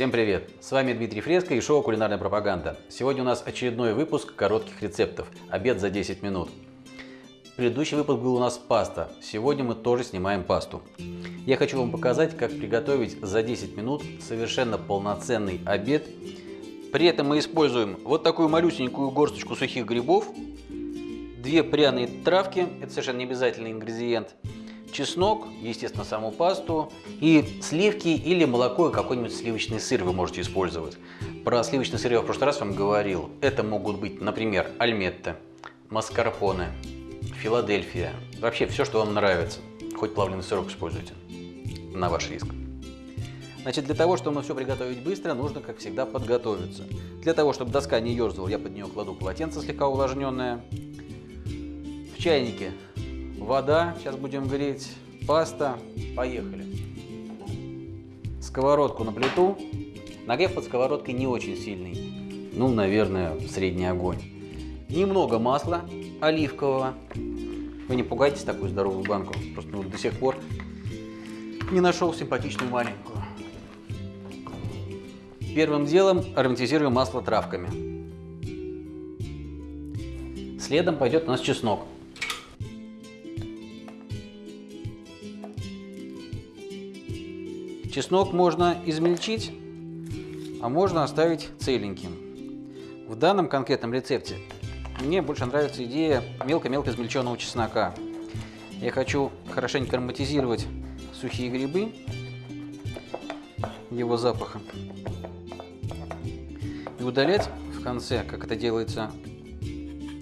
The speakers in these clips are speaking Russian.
Всем привет! С вами Дмитрий Фреско и шоу «Кулинарная пропаганда». Сегодня у нас очередной выпуск коротких рецептов «Обед за 10 минут». Предыдущий выпуск был у нас паста. Сегодня мы тоже снимаем пасту. Я хочу вам показать, как приготовить за 10 минут совершенно полноценный обед. При этом мы используем вот такую малюсенькую горсточку сухих грибов, две пряные травки, это совершенно не обязательный ингредиент, чеснок, естественно, саму пасту и сливки или молоко и какой-нибудь сливочный сыр вы можете использовать. Про сливочный сыр я в прошлый раз вам говорил. Это могут быть, например, альметте, маскарпоне, Филадельфия. Вообще все, что вам нравится. Хоть плавленый сырок используйте. На ваш риск. Значит, для того, чтобы все приготовить быстро, нужно, как всегда, подготовиться. Для того, чтобы доска не ерзала, я под нее кладу полотенце слегка увлажненное. В чайнике вода, сейчас будем греть, паста. Поехали. Сковородку на плиту. Нагрев под сковородкой не очень сильный. Ну, наверное, средний огонь. Немного масла оливкового. Вы не пугайтесь такую здоровую банку. Просто ну, до сих пор не нашел симпатичную маленькую. Первым делом ароматизируем масло травками. Следом пойдет у нас чеснок. Чеснок можно измельчить, а можно оставить целеньким. В данном конкретном рецепте мне больше нравится идея мелко-мелко измельченного чеснока. Я хочу хорошенько ароматизировать сухие грибы его запахом и удалять в конце, как это делается,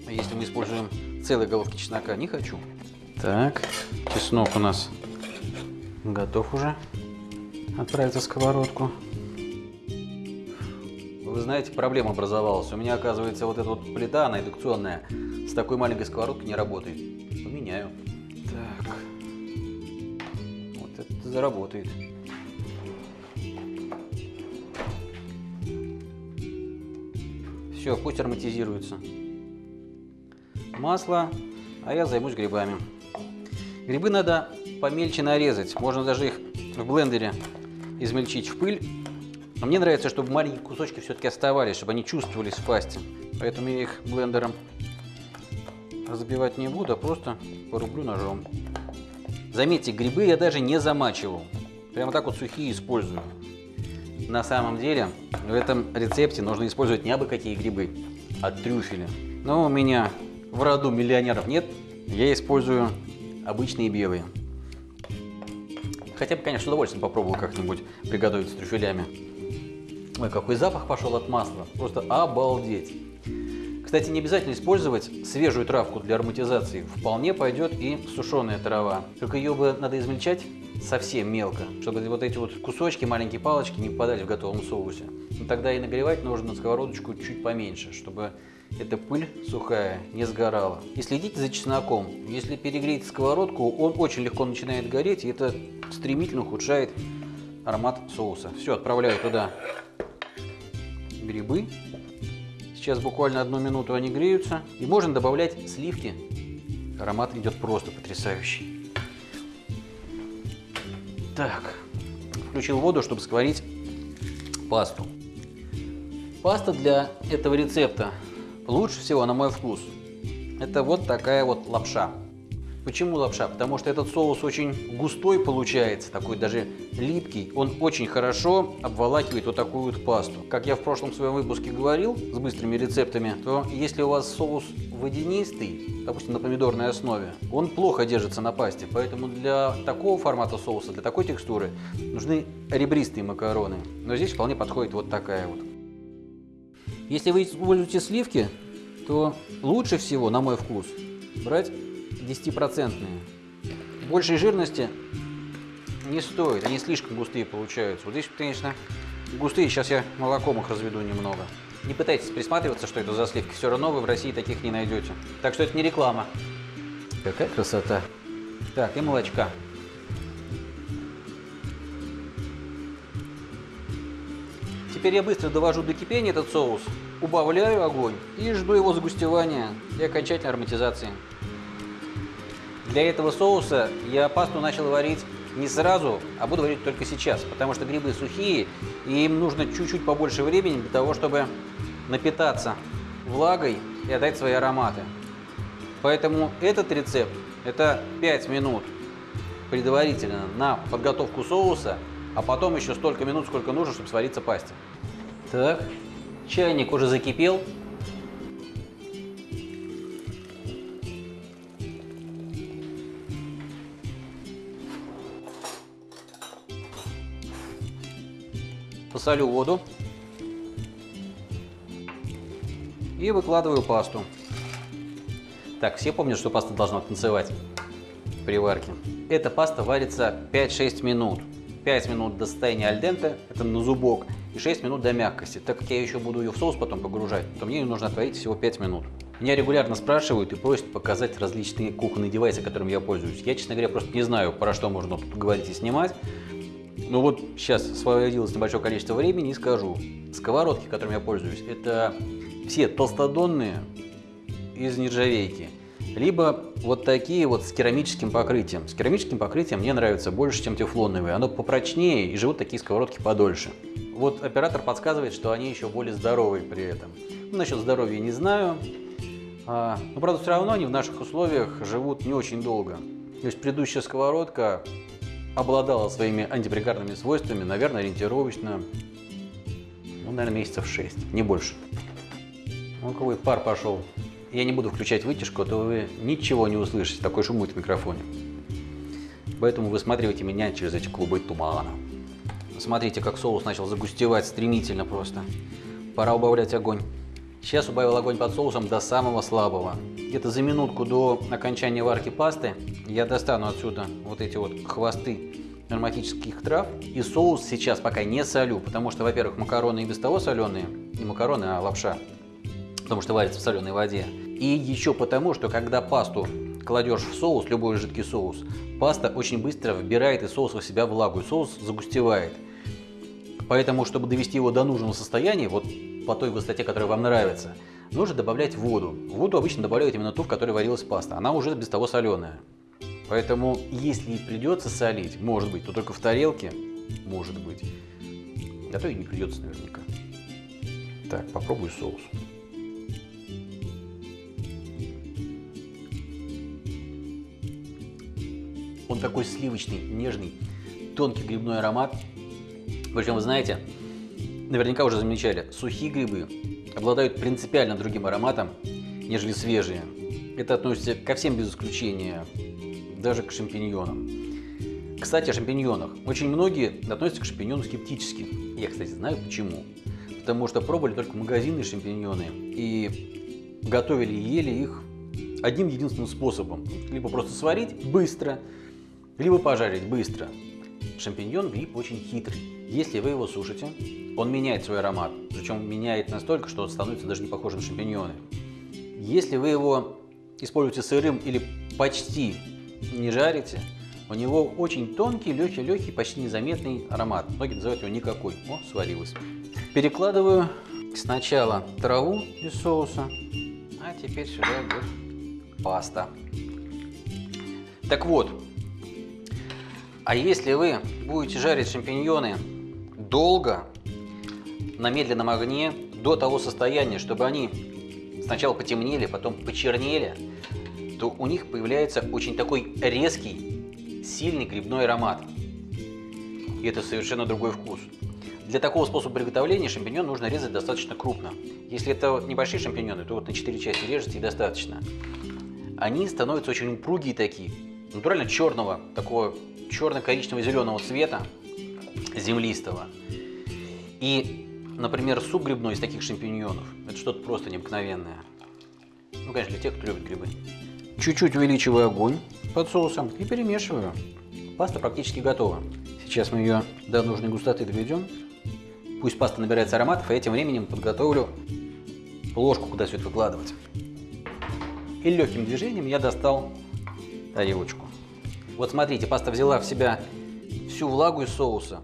если мы используем целые головки чеснока, не хочу. Так, чеснок у нас готов уже отправиться в сковородку. Вы знаете, проблема образовалась. У меня, оказывается, вот эта вот плита, она индукционная, с такой маленькой сковородкой не работает. Поменяю. Так. Вот это заработает. Все, пусть ароматизируется. Масло, а я займусь грибами. Грибы надо помельче нарезать. Можно даже их в блендере измельчить в пыль. Но мне нравится, чтобы маленькие кусочки все-таки оставались, чтобы они чувствовались в пасте. Поэтому я их блендером разбивать не буду, а просто порублю ножом. Заметьте, грибы я даже не замачивал. Прямо так вот сухие использую. На самом деле, в этом рецепте нужно использовать не абы какие грибы, а трюфели. Но у меня в роду миллионеров нет, я использую обычные белые. Хотя бы, конечно, с удовольствием попробовал как-нибудь приготовить с трюфелями. Ой, какой запах пошел от масла. Просто обалдеть. Кстати, не обязательно использовать свежую травку для ароматизации. Вполне пойдет и сушеная трава. Только ее бы надо измельчать совсем мелко, чтобы вот эти вот кусочки, маленькие палочки не попадали в готовом соусе. Но тогда и нагревать нужно на сковородочку чуть поменьше, чтобы эта пыль сухая не сгорала. И следите за чесноком. Если перегреть сковородку, он очень легко начинает гореть, и это стремительно ухудшает аромат соуса. Все, отправляю туда грибы. Сейчас буквально одну минуту они греются. И можно добавлять сливки. Аромат идет просто потрясающий. Так, включил воду, чтобы сварить пасту. Паста для этого рецепта лучше всего, на мой вкус, это вот такая вот лапша. Почему лапша? Потому что этот соус очень густой получается, такой даже липкий. Он очень хорошо обволакивает вот такую вот пасту. Как я в прошлом своем выпуске говорил с быстрыми рецептами, то если у вас соус водянистый, допустим, на помидорной основе, он плохо держится на пасте. Поэтому для такого формата соуса, для такой текстуры нужны ребристые макароны. Но здесь вполне подходит вот такая вот. Если вы используете сливки, то лучше всего, на мой вкус, брать 10-процентные. Большей жирности не стоит, они слишком густые получаются. Вот здесь, конечно, густые, сейчас я молоком их разведу немного. Не пытайтесь присматриваться, что это за сливки, все равно вы в России таких не найдете. Так что это не реклама. Какая красота. Так, и молочка. Теперь я быстро довожу до кипения этот соус, убавляю огонь и жду его загустевания и окончательной ароматизации. Для этого соуса я пасту начал варить не сразу, а буду варить только сейчас, потому что грибы сухие, и им нужно чуть-чуть побольше времени для того, чтобы напитаться влагой и отдать свои ароматы. Поэтому этот рецепт – это 5 минут предварительно на подготовку соуса, а потом еще столько минут, сколько нужно, чтобы свариться пасте. Так, чайник уже закипел. Посолю воду и выкладываю пасту. Так, все помнят, что паста должна танцевать при варке. Эта паста варится 5-6 минут. 5 минут до состояния альдента, это на зубок, и 6 минут до мягкости. Так как я еще буду ее в соус потом погружать, то мне ее нужно отварить всего 5 минут. Меня регулярно спрашивают и просят показать различные кухонные девайсы, которыми я пользуюсь. Я, честно говоря, просто не знаю, про что можно тут говорить и снимать. Но вот сейчас освободилось небольшое количество времени и скажу. Сковородки, которыми я пользуюсь, это все толстодонные из нержавейки. Либо вот такие вот с керамическим покрытием. С керамическим покрытием мне нравится больше, чем тефлоновые. Оно попрочнее и живут такие сковородки подольше. Вот оператор подсказывает, что они еще более здоровые при этом. Ну, насчет здоровья не знаю. А, но, правда, все равно они в наших условиях живут не очень долго. То есть предыдущая сковородка обладала своими антипригарными свойствами, наверное, ориентировочно, ну, наверное, месяцев 6, не больше. Ну, какой пар пошел. Я не буду включать вытяжку, а то вы ничего не услышите, такой шум будет в микрофоне. Поэтому высматривайте меня через эти клубы тумана. Смотрите, как соус начал загустевать стремительно просто. Пора убавлять огонь. Сейчас убавил огонь под соусом до самого слабого. Где-то за минутку до окончания варки пасты я достану отсюда вот эти вот хвосты ароматических трав. И соус сейчас пока не солю, потому что, во-первых, макароны и без того соленые. Не макароны, а лапша потому что варится в соленой воде. И еще потому, что когда пасту кладешь в соус, любой жидкий соус, паста очень быстро вбирает из соуса в себя влагу, и соус загустевает. Поэтому, чтобы довести его до нужного состояния, вот по той высоте, которая вам нравится, нужно добавлять воду. Воду обычно добавляют именно ту, в которой варилась паста. Она уже без того соленая. Поэтому, если придется солить, может быть, то только в тарелке, может быть. А то и не придется наверняка. Так, попробую соус. Такой сливочный, нежный, тонкий грибной аромат. Причем, вы знаете, наверняка уже замечали, сухие грибы обладают принципиально другим ароматом, нежели свежие. Это относится ко всем без исключения, даже к шампиньонам. Кстати, о шампиньонах. Очень многие относятся к шампиньонам скептически. Я, кстати, знаю почему. Потому что пробовали только магазинные шампиньоны и готовили и ели их одним единственным способом. Либо просто сварить быстро, либо пожарить быстро. Шампиньон гриб очень хитрый. Если вы его сушите, он меняет свой аромат. Причем меняет настолько, что становится даже не похож на шампиньоны. Если вы его используете сырым или почти не жарите, у него очень тонкий, легкий, легкий, почти незаметный аромат. Многие называют его никакой. О, сварилось. Перекладываю сначала траву из соуса, а теперь сюда идет паста. Так вот, а если вы будете жарить шампиньоны долго, на медленном огне, до того состояния, чтобы они сначала потемнели, потом почернели, то у них появляется очень такой резкий, сильный грибной аромат. И это совершенно другой вкус. Для такого способа приготовления шампиньон нужно резать достаточно крупно. Если это небольшие шампиньоны, то вот на 4 части режете и достаточно. Они становятся очень упругие такие, натурально черного, такого черно-коричнево-зеленого цвета, землистого. И, например, суп грибной из таких шампиньонов – это что-то просто необыкновенное. Ну, конечно, для тех, кто любит грибы. Чуть-чуть увеличиваю огонь под соусом и перемешиваю. Паста практически готова. Сейчас мы ее до нужной густоты доведем. Пусть паста набирается ароматов, а этим временем подготовлю ложку, куда все это выкладывать. И легким движением я достал тарелочку. Вот смотрите, паста взяла в себя всю влагу из соуса,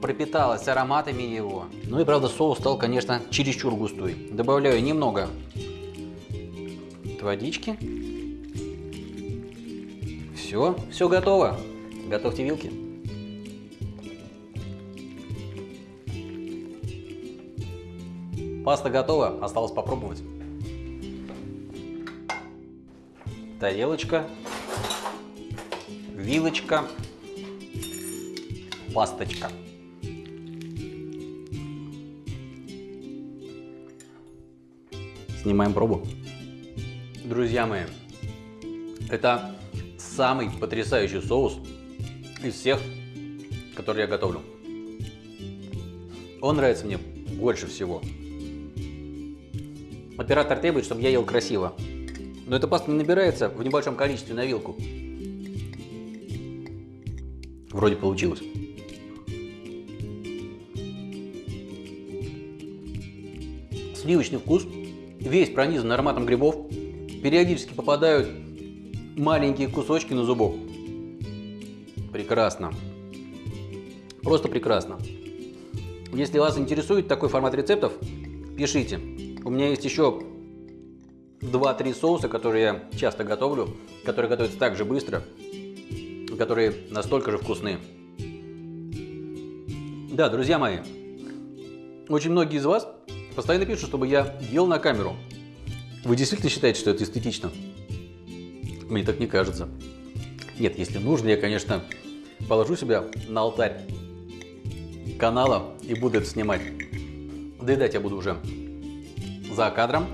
пропиталась ароматами его. Ну и правда соус стал, конечно, чересчур густой. Добавляю немного водички. Все, все готово. Готовьте вилки. Паста готова, осталось попробовать. Тарелочка вилочка, пасточка. Снимаем пробу. Друзья мои, это самый потрясающий соус из всех, которые я готовлю. Он нравится мне больше всего. Оператор требует, чтобы я ел красиво. Но эта паста не набирается в небольшом количестве на вилку. Вроде получилось. Сливочный вкус, весь пронизан ароматом грибов. Периодически попадают маленькие кусочки на зубок. Прекрасно. Просто прекрасно. Если вас интересует такой формат рецептов, пишите. У меня есть еще 2-3 соуса, которые я часто готовлю, которые готовятся так же быстро, которые настолько же вкусные. Да, друзья мои, очень многие из вас постоянно пишут, чтобы я ел на камеру. Вы действительно считаете, что это эстетично? Мне так не кажется. Нет, если нужно, я, конечно, положу себя на алтарь канала и буду это снимать. Доедать я буду уже за кадром.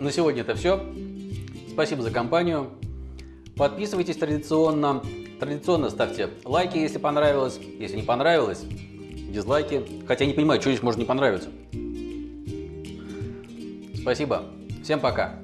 На сегодня это все. Спасибо за компанию. Подписывайтесь традиционно. Традиционно ставьте лайки, если понравилось. Если не понравилось, дизлайки. Хотя не понимаю, что здесь может не понравиться. Спасибо. Всем пока.